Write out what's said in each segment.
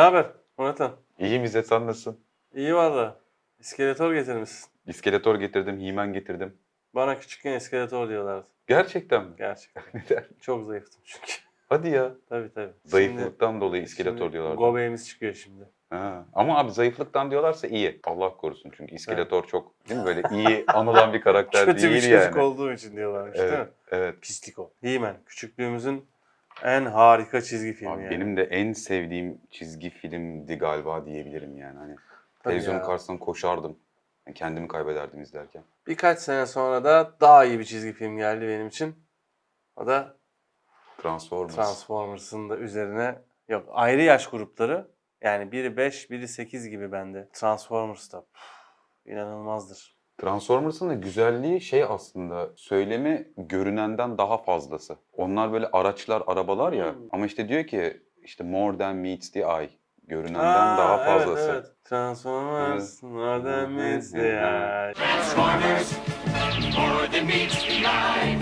Ne haber Murat'ım? İyi İzzet sen nasılsın? İyi valla. İskeletor getirmişsin. İskeletor getirdim, Himen getirdim. Bana küçükken iskeletor diyorlardı. Gerçekten mi? Gerçekten. Neden? Çok zayıftım çünkü. Hadi ya. tabii tabii. Zayıflıktan dolayı Şimdi- iskeletor şimdi diyorlardı. Göbeğimiz çıkıyor şimdi. Ha. Ama abi zayıflıktan diyorlarsa iyi. Allah korusun çünkü iskeletor çok değil mi böyle iyi anılan bir karakter Kötü değil bir çocuk yani. olduğu için diyorlarmış değil mi? Evet, evet. Pislik o. He-Man. Küçüklüğümüzün en harika çizgi filmi Abi yani. benim de en sevdiğim çizgi filmdi galiba diyebilirim yani. Hani Tabii televizyonun ya. karşısında koşardım. Yani kendimi kaybederdim izlerken. Birkaç sene sonra da daha iyi bir çizgi film geldi benim için. O da Transformers. Transformers'ın da üzerine yok ayrı yaş grupları yani biri 5 biri 8 gibi bende. Transformers'ta püf, inanılmazdır. Transformers'ın da güzelliği şey aslında söylemi görünenden daha fazlası. Onlar böyle araçlar, arabalar ya Hmm. ama işte diyor ki işte more than meets the eye. Görünenden Aa, daha evet, fazlası. Evet, Transformers, more than meets the eye. Transformers, more than meets the eye.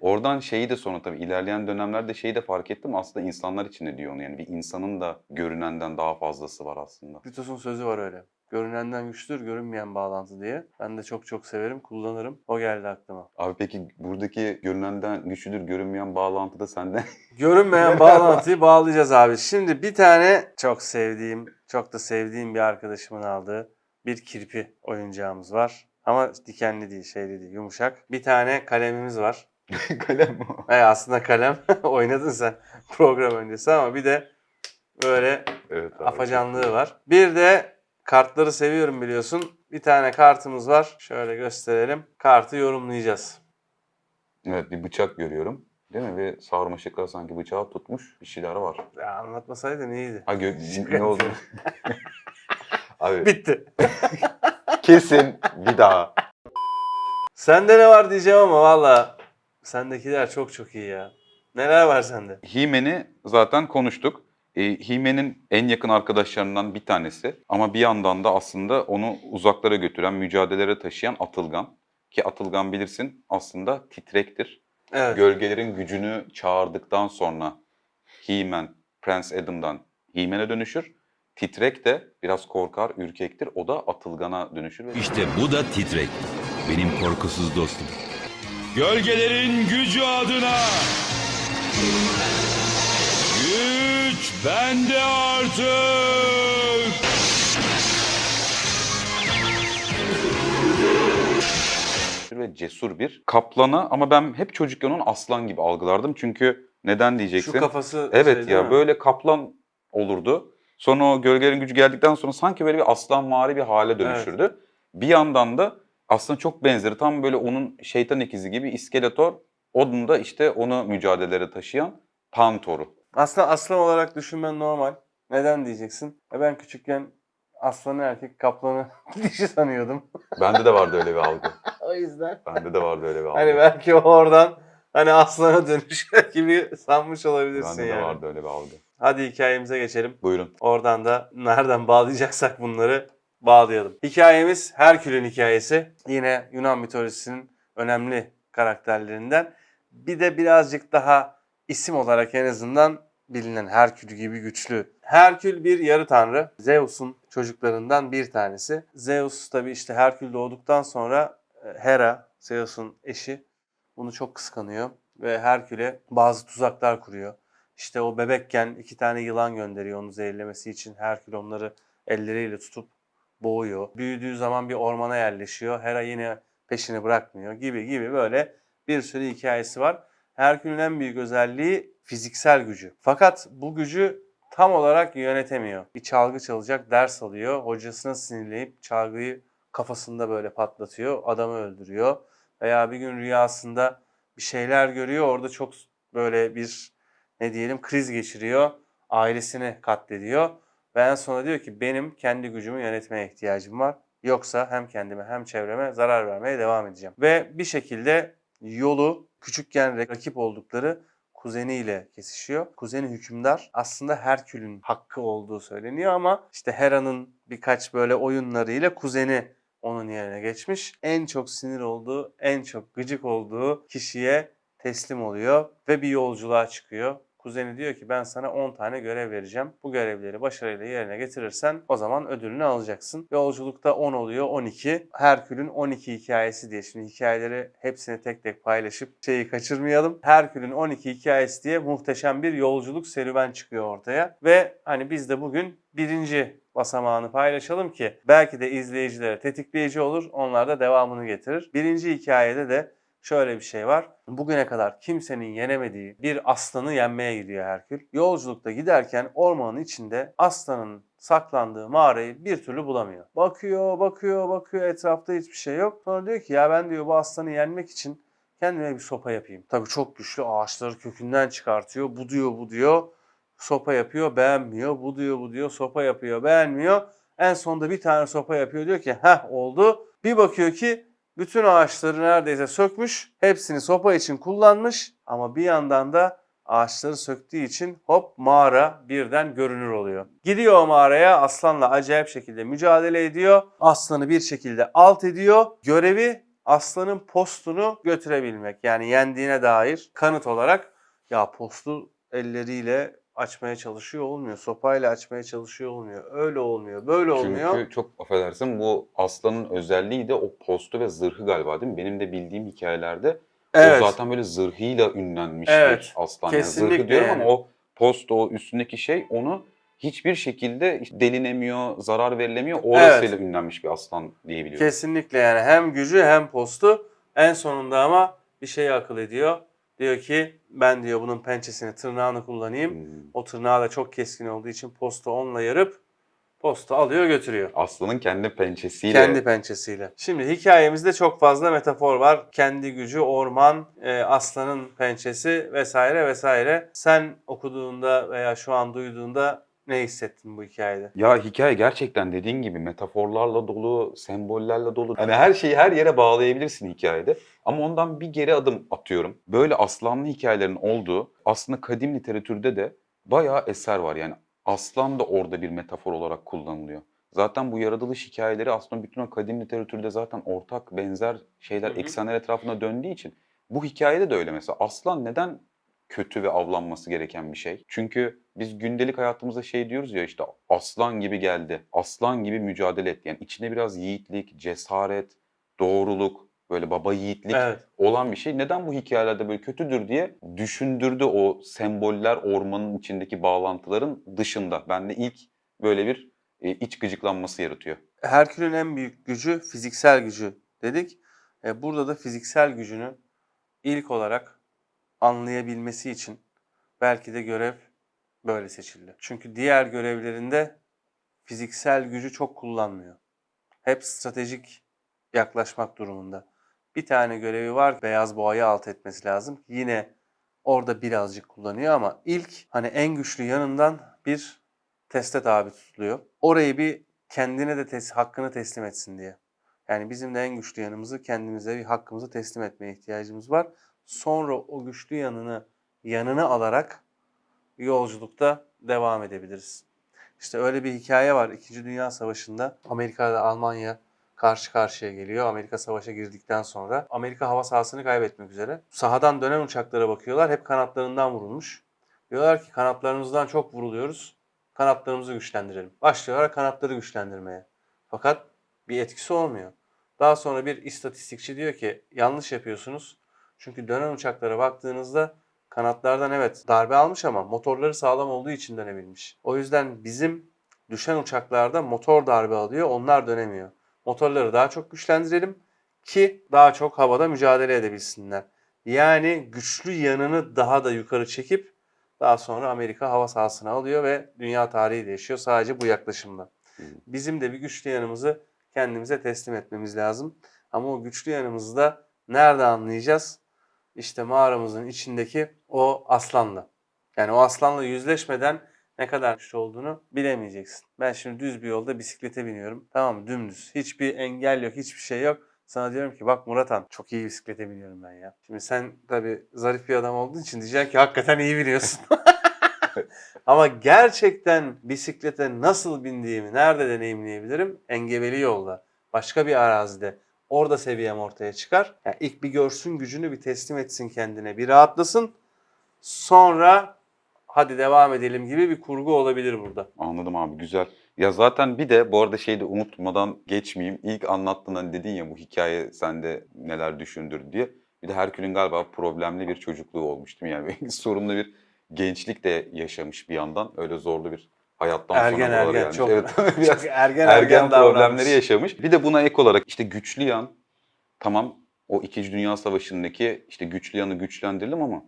Oradan şeyi de sonra tabii ilerleyen dönemlerde şeyi de fark ettim aslında insanlar için de diyor onu yani bir insanın da görünenden daha fazlası var aslında. Beatles'ın sözü var öyle. Görünenden güçtür, görünmeyen bağlantı diye. Ben de çok çok severim, kullanırım. O geldi aklıma. Abi peki buradaki görünenden güçlüdür görünmeyen bağlantıda sende Görünmeyen bağlantıyı bağlayacağız abi. Şimdi bir tane çok sevdiğim, çok da sevdiğim bir arkadaşımın aldığı bir kirpi oyuncağımız var. Ama dikenli değil, şeyli değil, yumuşak. Bir tane kalemimiz var. kalem mi o? E aslında kalem oynadın sen program öncesi ama bir de böyle Evet abi. afacanlığı var. Bir de kartları seviyorum biliyorsun. Bir tane kartımız var. Şöyle gösterelim. Kartı yorumlayacağız. Evet bir bıçak görüyorum. Değil mi? Ve sarmaşıklar sanki bıçağı tutmuş bir şeyler var. Ya anlatmasaydın iyiydi. Ha gö- ne oldu? Abi Bitti. kesin bir daha. Sende ne var diyeceğim ama valla sendekiler çok çok iyi ya. Neler var sende? He-Man'i zaten konuştuk. E, He-Man'in en yakın arkadaşlarından bir tanesi. Ama bir yandan da aslında onu uzaklara götüren, mücadelelere taşıyan Atılgan. Ki Atılgan bilirsin aslında titrektir. Evet. Gölgelerin gücünü çağırdıktan sonra He-Man, Prince Adam'dan He-Man'e dönüşür. Titrek de biraz korkar, ürkektir. O da Atılgan'a dönüşür. Ve İşte bu da titrek. Benim korkusuz dostum. Gölgelerin gücü adına. Güç bende artık. ve cesur bir kaplana ama ben hep çocukken onu aslan gibi algılardım. Çünkü neden diyeceksin? Şu kafası Evet şey ya mi? böyle kaplan olurdu. Sonra o gölgelerin gücü geldikten sonra sanki böyle bir aslanvari bir hale dönüşürdü. Bir yandan da aslında çok benzeri tam böyle onun şeytan ikizi gibi iskeletor. Onun da işte onu mücadelelere taşıyan Pantor'u. Aslında aslan olarak düşünmen normal. Neden diyeceksin? E ben küçükken aslanı erkek kaplanı dişi sanıyordum. Bende de vardı öyle bir algı. o yüzden. Bende de vardı öyle bir algı. Hani belki oradan hani aslana dönüşür gibi sanmış olabilirsin Bende de yani. vardı öyle bir algı. Hadi hikayemize geçelim. Buyurun. Oradan da nereden bağlayacaksak bunları bağlayalım. Hikayemiz Herkül'ün hikayesi. Yine Yunan mitolojisinin önemli karakterlerinden. Bir de birazcık daha isim olarak en azından bilinen Herkül gibi güçlü. Herkül bir yarı tanrı. Zeus'un çocuklarından bir tanesi. Zeus tabi işte Herkül doğduktan sonra e, Hera, Zeus'un eşi bunu çok kıskanıyor ve Herkül'e bazı tuzaklar kuruyor. İşte o bebekken iki tane yılan gönderiyor onu zehirlemesi için. Herkül onları elleriyle tutup boğuyor. Büyüdüğü zaman bir ormana yerleşiyor. Hera yine peşini bırakmıyor gibi gibi böyle bir sürü hikayesi var. Herkül'ün en büyük özelliği fiziksel gücü. Fakat bu gücü tam olarak yönetemiyor. Bir çalgı çalacak ders alıyor. Hocasına sinirleyip çalgıyı kafasında böyle patlatıyor. Adamı öldürüyor. Veya bir gün rüyasında bir şeyler görüyor. Orada çok böyle bir ne diyelim kriz geçiriyor. Ailesini katlediyor. Ve en sonunda diyor ki benim kendi gücümü yönetmeye ihtiyacım var. Yoksa hem kendime hem çevreme zarar vermeye devam edeceğim. Ve bir şekilde yolu küçükken rakip oldukları kuzeniyle kesişiyor. Kuzeni hükümdar aslında Herkül'ün hakkı olduğu söyleniyor ama işte Hera'nın birkaç böyle oyunlarıyla kuzeni onun yerine geçmiş. En çok sinir olduğu, en çok gıcık olduğu kişiye teslim oluyor ve bir yolculuğa çıkıyor. Kuzeni diyor ki ben sana 10 tane görev vereceğim. Bu görevleri başarıyla yerine getirirsen o zaman ödülünü alacaksın. Yolculukta 10 oluyor 12. Herkül'ün 12 hikayesi diye. Şimdi hikayeleri hepsini tek tek paylaşıp şeyi kaçırmayalım. Herkül'ün 12 hikayesi diye muhteşem bir yolculuk serüven çıkıyor ortaya. Ve hani biz de bugün birinci basamağını paylaşalım ki belki de izleyicilere tetikleyici olur. Onlar da devamını getirir. Birinci hikayede de şöyle bir şey var. Bugüne kadar kimsenin yenemediği bir aslanı yenmeye gidiyor Herkül. Yolculukta giderken ormanın içinde aslanın saklandığı mağarayı bir türlü bulamıyor. Bakıyor, bakıyor, bakıyor etrafta hiçbir şey yok. Sonra diyor ki ya ben diyor bu aslanı yenmek için kendime bir sopa yapayım. Tabii çok güçlü ağaçları kökünden çıkartıyor. Bu diyor, bu diyor. Sopa yapıyor, beğenmiyor. Bu diyor, bu diyor. Sopa yapıyor, beğenmiyor. En sonunda bir tane sopa yapıyor. Diyor ki heh oldu. Bir bakıyor ki bütün ağaçları neredeyse sökmüş. Hepsini sopa için kullanmış. Ama bir yandan da ağaçları söktüğü için hop mağara birden görünür oluyor. Gidiyor mağaraya aslanla acayip şekilde mücadele ediyor. Aslanı bir şekilde alt ediyor. Görevi aslanın postunu götürebilmek. Yani yendiğine dair kanıt olarak ya postu elleriyle açmaya çalışıyor olmuyor. Sopayla açmaya çalışıyor olmuyor. Öyle olmuyor. Böyle olmuyor. Çünkü çok affedersin bu aslanın özelliği de o postu ve zırhı galiba değil mi? Benim de bildiğim hikayelerde evet. o zaten böyle zırhıyla ünlenmiş Evet, bir aslan. Yani kesinlikle zırhı diyorum yani. ama o post o üstündeki şey onu hiçbir şekilde delinemiyor, zarar verilemiyor. Orasıyla ünlenmiş bir aslan diyebiliyorum. Kesinlikle yani hem gücü hem postu. En sonunda ama bir şeyi akıl ediyor. Diyor ki ben diyor bunun pençesini tırnağını kullanayım. Hmm. O tırnağı da çok keskin olduğu için postu onunla yarıp postu alıyor götürüyor. Aslanın kendi pençesiyle Kendi pençesiyle. Şimdi hikayemizde çok fazla metafor var. Kendi gücü, orman, e, aslanın pençesi vesaire vesaire. Sen okuduğunda veya şu an duyduğunda ne hissettin bu hikayede? Ya hikaye gerçekten dediğin gibi metaforlarla dolu, sembollerle dolu. Hani her şeyi her yere bağlayabilirsin hikayede. Ama ondan bir geri adım atıyorum. Böyle aslanlı hikayelerin olduğu aslında kadim literatürde de bayağı eser var. Yani aslan da orada bir metafor olarak kullanılıyor. Zaten bu yaratılış hikayeleri aslında bütün o kadim literatürde zaten ortak benzer şeyler, Hı hı. eksenler etrafında döndüğü için bu hikayede de öyle mesela. Aslan neden kötü ve avlanması gereken bir şey? Çünkü biz gündelik hayatımızda şey diyoruz ya işte aslan gibi geldi, aslan gibi mücadele etti. Yani içine biraz yiğitlik, cesaret, doğruluk, böyle baba yiğitlik Evet. olan bir şey. Neden bu hikayelerde böyle kötüdür diye düşündürdü o semboller ormanın içindeki bağlantıların dışında. Bende ilk böyle bir e, iç gıcıklanması yaratıyor. Herkül'ün en büyük gücü fiziksel gücü dedik. E, burada da fiziksel gücünü ilk olarak anlayabilmesi için belki de görev böyle seçildi. Çünkü diğer görevlerinde fiziksel gücü çok kullanmıyor. Hep stratejik yaklaşmak durumunda. Bir tane görevi var beyaz boğayı alt etmesi lazım. Yine orada birazcık kullanıyor ama ilk hani en güçlü yanından bir teste tabi tutuluyor. Orayı bir kendine de tes- hakkını teslim etsin diye. Yani bizim de en güçlü yanımızı kendimize bir hakkımızı teslim etmeye ihtiyacımız var. Sonra o güçlü yanını yanına alarak yolculukta devam edebiliriz. İşte öyle bir hikaye var. İkinci Dünya Savaşı'nda Amerika ile Almanya karşı karşıya geliyor. Amerika savaşa girdikten sonra Amerika hava sahasını kaybetmek üzere. Sahadan dönen uçaklara bakıyorlar. Hep kanatlarından vurulmuş. Diyorlar ki kanatlarımızdan çok vuruluyoruz. Kanatlarımızı güçlendirelim. Başlıyorlar kanatları güçlendirmeye. Fakat bir etkisi olmuyor. Daha sonra bir istatistikçi diyor ki yanlış yapıyorsunuz. Çünkü dönen uçaklara baktığınızda kanatlardan evet darbe almış ama motorları sağlam olduğu için dönebilmiş. O yüzden bizim düşen uçaklarda motor darbe alıyor, onlar dönemiyor. Motorları daha çok güçlendirelim ki daha çok havada mücadele edebilsinler. Yani güçlü yanını daha da yukarı çekip daha sonra Amerika hava sahasına alıyor ve dünya tarihi değişiyor sadece bu yaklaşımla. Bizim de bir güçlü yanımızı kendimize teslim etmemiz lazım. Ama o güçlü yanımızı da nerede anlayacağız? İşte mağaramızın içindeki o aslanla. Yani o aslanla yüzleşmeden ne kadar güçlü olduğunu bilemeyeceksin. Ben şimdi düz bir yolda bisiklete biniyorum. Tamam mı? Dümdüz. Hiçbir engel yok, hiçbir şey yok. Sana diyorum ki bak Muratan çok iyi bisiklete biniyorum ben ya. Şimdi sen tabii zarif bir adam olduğun için diyeceksin ki hakikaten iyi biliyorsun. Ama gerçekten bisiklete nasıl bindiğimi nerede deneyimleyebilirim? Engebeli yolda. Başka bir arazide. Orada seviyem ortaya çıkar. Yani ilk bir görsün gücünü bir teslim etsin kendine. Bir rahatlasın. Sonra hadi devam edelim gibi bir kurgu olabilir burada. Anladım abi güzel. Ya zaten bir de bu arada şeyi de unutmadan geçmeyeyim. İlk anlattığın hani dedin ya bu hikaye sende neler düşündür diye. Bir de Herkül'ün galiba problemli bir çocukluğu olmuş değil mi? Yani sorunlu bir gençlik de yaşamış bir yandan. Öyle zorlu bir hayattan Ergen sonra ergen gelmiş. çok, Evet, biraz çok ergen ergen, ergen problemleri davranmış. yaşamış. Bir de buna ek olarak işte güçlü yan tamam o 2. Dünya Savaşı'ndaki işte güçlü yanı güçlendirelim ama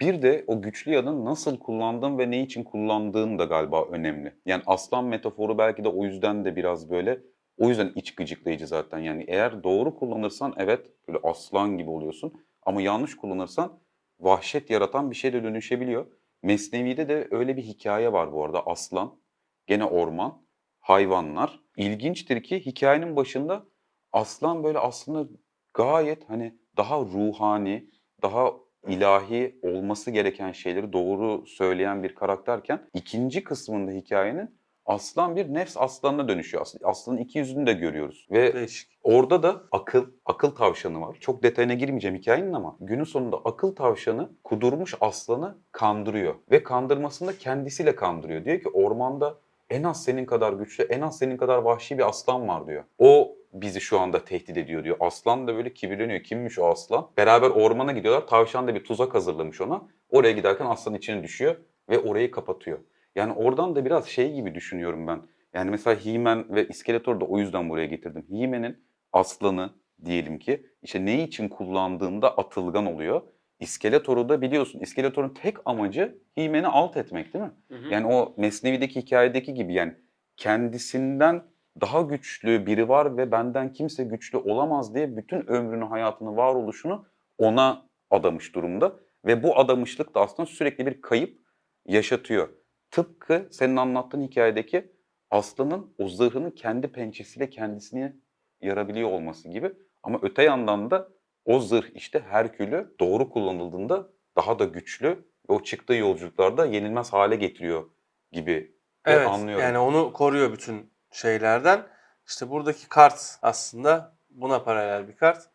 bir de o güçlü yanın nasıl kullandığın ve ne için kullandığın da galiba önemli. Yani aslan metaforu belki de o yüzden de biraz böyle o yüzden iç gıcıklayıcı zaten. Yani eğer doğru kullanırsan evet böyle aslan gibi oluyorsun ama yanlış kullanırsan vahşet yaratan bir şeye de dönüşebiliyor. Mesnevi'de de öyle bir hikaye var bu arada aslan, gene orman, hayvanlar. İlginçtir ki hikayenin başında aslan böyle aslında gayet hani daha ruhani, daha ilahi olması gereken şeyleri doğru söyleyen bir karakterken ikinci kısmında hikayenin aslan bir nefs aslanına dönüşüyor. As- Aslanın iki yüzünü de görüyoruz ve Değişik. Orada da akıl, akıl tavşanı var. Çok detayına girmeyeceğim hikayenin ama günün sonunda akıl tavşanı kudurmuş aslanı kandırıyor. Ve kandırmasında kendisiyle kandırıyor. Diyor ki ormanda en az senin kadar güçlü, en az senin kadar vahşi bir aslan var diyor. O bizi şu anda tehdit ediyor diyor. Aslan da böyle kibirleniyor. Kimmiş o aslan? Beraber ormana gidiyorlar. Tavşan da bir tuzak hazırlamış ona. Oraya giderken aslan içine düşüyor ve orayı kapatıyor. Yani oradan da biraz şey gibi düşünüyorum ben. Yani mesela He-Man ve İskeletor'u da o yüzden buraya getirdim. He-Man'in aslanı diyelim ki işte ne için kullandığında atılgan oluyor. İskeletor'u da biliyorsun İskeletor'un tek amacı He-Man'i alt etmek değil mi? Yani o Mesnevi'deki hikayedeki gibi yani kendisinden daha güçlü biri var ve benden kimse güçlü olamaz diye bütün ömrünü, hayatını, varoluşunu ona adamış durumda. Ve bu adamışlık da aslında sürekli bir kayıp yaşatıyor. Tıpkı senin anlattığın hikayedeki aslanın o zırhını kendi pençesiyle kendisini yarabiliyor olması gibi. Ama öte yandan da o zırh işte Herkül'ü doğru kullanıldığında daha da güçlü ve o çıktığı yolculuklarda yenilmez hale getiriyor gibi Evet anlıyorum. yani onu koruyor bütün şeylerden. İşte buradaki kart aslında buna paralel bir kart.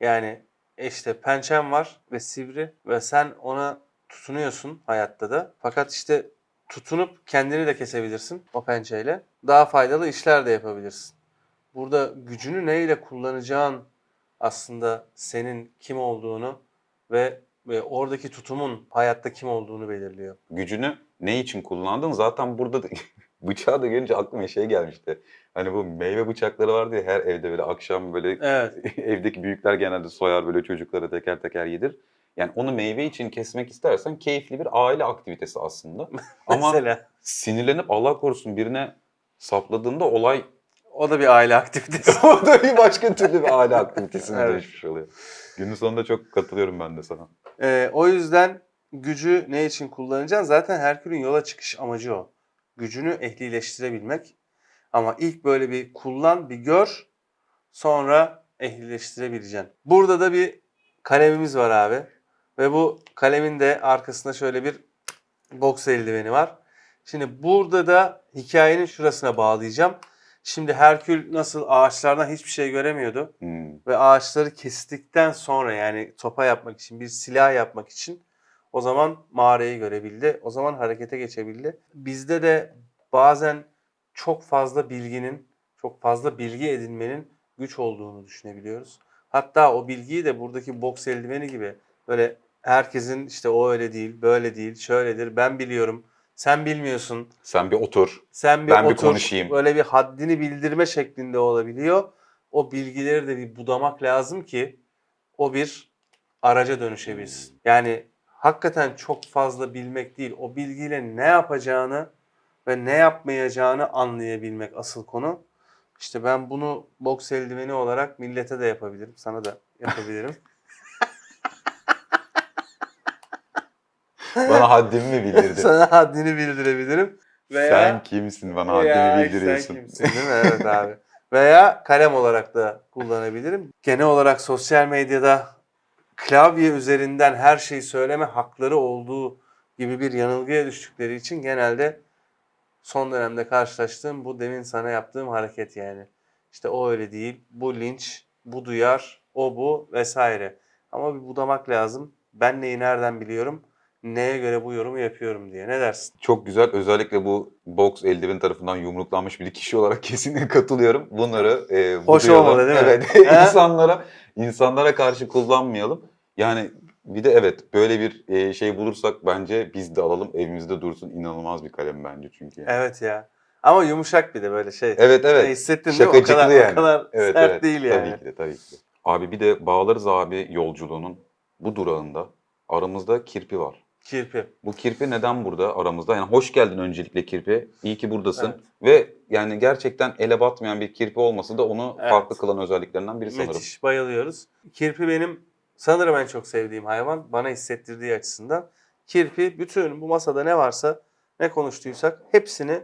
Yani işte pençem var ve sivri ve sen ona tutunuyorsun hayatta da. Fakat işte tutunup kendini de kesebilirsin o pençeyle. Daha faydalı işler de yapabilirsin. Burada gücünü neyle kullanacağın aslında senin kim olduğunu ve, ve oradaki tutumun hayatta kim olduğunu belirliyor. gücünü ne için kullandın? Zaten burada da bıçağı da görünce aklıma şey gelmişti. Hani bu meyve bıçakları vardı ya her evde böyle akşam böyle Evet. evdeki büyükler genelde soyar böyle çocuklara teker teker yedir. Yani onu meyve için kesmek istersen keyifli bir aile aktivitesi aslında. Ama Mesela. sinirlenip Allah korusun birine sapladığında olay O da bir aile aktivitesi. o da bir başka türlü bir aile aktivitesine Evet. dönüşmüş oluyor. Günün sonunda çok katılıyorum ben de sana. Ee, o yüzden gücü ne için kullanacaksın? Zaten Herkül'ün yola çıkış amacı o. Gücünü ehlileştirebilmek. Ama ilk böyle bir kullan, bir gör. Sonra ehlileştirebileceksin. Burada da bir kalemimiz var abi. Ve bu kalemin de arkasında şöyle bir boks eldiveni var. Şimdi burada da hikayenin şurasına bağlayacağım. Şimdi Herkül nasıl ağaçlardan hiçbir şey göremiyordu Hmm. ve ağaçları kestikten sonra yani topa yapmak için bir silah yapmak için o zaman mağarayı görebildi. O zaman harekete geçebildi. Bizde de bazen çok fazla bilginin, çok fazla bilgi edinmenin güç olduğunu düşünebiliyoruz. Hatta o bilgiyi de buradaki boks eldiveni gibi böyle herkesin işte o öyle değil, böyle değil, şöyledir, ben biliyorum, sen bilmiyorsun, Sen bir otur. sen bir Ben bir otur, konuşayım. böyle bir haddini bildirme şeklinde olabiliyor. O bilgileri de bir budamak lazım ki o bir araca dönüşebilsin. Yani hakikaten çok fazla bilmek değil, o bilgiyle ne yapacağını ve ne yapmayacağını anlayabilmek asıl konu. İşte ben bunu boks eldiveni olarak millete de yapabilirim, sana da yapabilirim. Bana haddimi mi bildirdin? sana haddini bildirebilirim. Veya... Sen kimsin bana haddimi bildiriyorsun? Sen kimsin değil mi? Evet abi. Veya kalem olarak da kullanabilirim. Genel olarak sosyal medyada klavye üzerinden her şeyi söyleme hakları olduğu gibi bir yanılgıya düştükleri için genelde son dönemde karşılaştığım bu demin sana yaptığım hareket yani. İşte o öyle değil, bu linç, bu duyar, o bu vesaire. Ama bir budamak lazım. Ben neyi nereden biliyorum? Neye göre bu yorumu yapıyorum diye. Ne dersin? Çok güzel. Özellikle bu boks eldiven tarafından yumruklanmış bir kişi olarak kesinlikle katılıyorum. Bunları e, bu Hoş duyalım. olmadı değil mi? Evet. İnsanlara insanlara karşı kullanmayalım. Yani bir de evet böyle bir e, şey bulursak bence biz de alalım evimizde dursun. İnanılmaz bir kalem bence çünkü. yani. Evet ya. Ama yumuşak bir de böyle şey. Evet evet. Ne hissettin değil mi? O kadar, yani. o kadar Evet, sert evet. değil yani. Tabii ki de tabii ki de. Abi bir de Bağlarız abi yolculuğunun bu durağında aramızda kirpi var. Kirpi. Bu kirpi neden burada aramızda? Yani hoş geldin öncelikle kirpi. İyi ki buradasın. Evet. Ve yani gerçekten ele batmayan bir kirpi olması da onu Evet. farklı kılan özelliklerinden biri sanırım. Müthiş. Bayılıyoruz. Kirpi benim sanırım en çok sevdiğim hayvan. Bana hissettirdiği açısından. Kirpi bütün bu masada ne varsa ne konuştuysak hepsini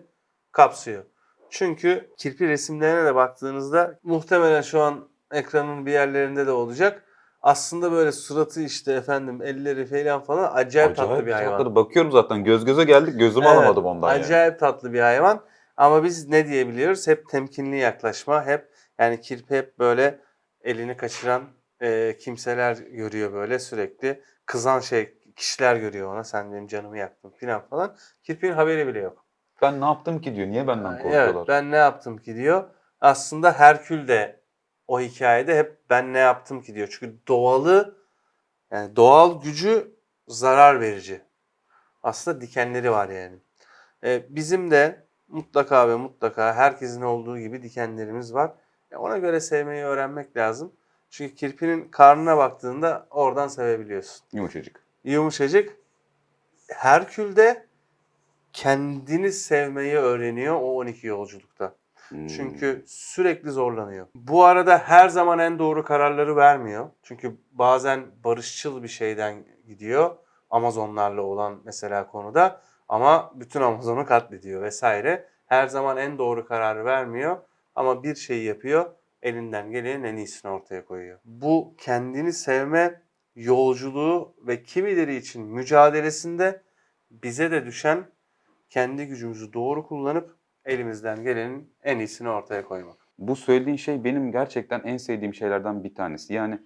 kapsıyor. Çünkü kirpi resimlerine de baktığınızda muhtemelen şu an ekranın bir yerlerinde de olacak. Aslında böyle suratı işte efendim elleri falan falan acayip, tatlı bir hayvan. tatlı. Bakıyorum zaten göz göze geldik gözümü Evet, alamadım ondan yani. Acayip tatlı bir hayvan. Ama biz ne diyebiliyoruz? Hep temkinli yaklaşma. Hep yani kirpi hep böyle elini kaçıran e, kimseler görüyor böyle sürekli. Kızan şey kişiler görüyor ona. Sen benim canımı yaktın falan falan. Kirpinin haberi bile yok. Ben ne yaptım ki diyor. Niye benden korkuyorlar? Evet ben ne yaptım ki diyor. Aslında Herkül de o hikayede hep ben ne yaptım ki diyor. Çünkü doğalı yani doğal gücü zarar verici. Aslında dikenleri var yani. Ee, bizim de mutlaka ve mutlaka herkesin olduğu gibi dikenlerimiz var. E, ona göre sevmeyi öğrenmek lazım. Çünkü kirpinin karnına baktığında oradan sevebiliyorsun. Yumuşacık. Yumuşacık. Herkül de kendini sevmeyi öğreniyor o 12 yolculukta. Hmm. Çünkü sürekli zorlanıyor. Bu arada her zaman en doğru kararları vermiyor. Çünkü bazen barışçıl bir şeyden gidiyor. Amazonlarla olan mesela konuda. Ama bütün Amazon'u katlediyor vesaire. Her zaman en doğru kararı vermiyor. Ama bir şey yapıyor. Elinden gelenin en iyisini ortaya koyuyor. Bu kendini sevme yolculuğu ve kimileri için mücadelesinde bize de düşen kendi gücümüzü doğru kullanıp elimizden gelenin en iyisini ortaya koymak. Bu söylediğin şey benim gerçekten en sevdiğim şeylerden bir tanesi. Yani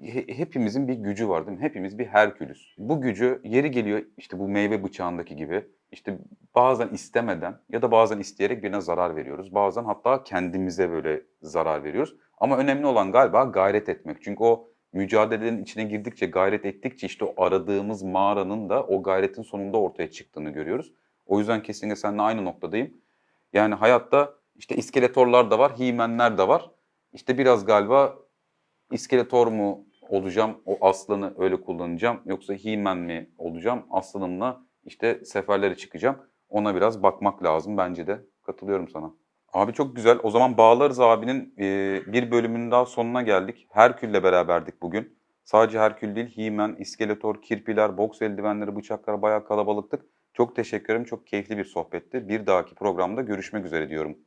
he- hepimizin bir gücü var değil mi? Hepimiz bir Herkülüs. Bu gücü yeri geliyor işte bu meyve bıçağındaki gibi işte bazen istemeden ya da bazen isteyerek birine zarar veriyoruz. Bazen hatta kendimize böyle zarar veriyoruz. Ama önemli olan galiba gayret etmek. Çünkü o mücadelenin içine girdikçe, gayret ettikçe işte o aradığımız mağaranın da o gayretin sonunda ortaya çıktığını görüyoruz. O yüzden kesinlikle seninle aynı noktadayım. Yani hayatta işte iskeletorlar da var, himenler de var. İşte biraz galiba iskeletor mu olacağım, o aslanı öyle kullanacağım yoksa himen mi olacağım, aslanımla işte seferlere çıkacağım. Ona biraz bakmak lazım bence de. Katılıyorum sana. Abi çok güzel. O zaman Bağlarız abinin e, bir bölümünün daha sonuna geldik. Herkül'le beraberdik bugün. Sadece Herkül değil, Himen, İskeletor, Kirpiler, boks eldivenleri, bıçaklar bayağı kalabalıktık. Çok teşekkür ederim. Çok keyifli bir sohbetti. Bir dahaki programda görüşmek üzere diyorum.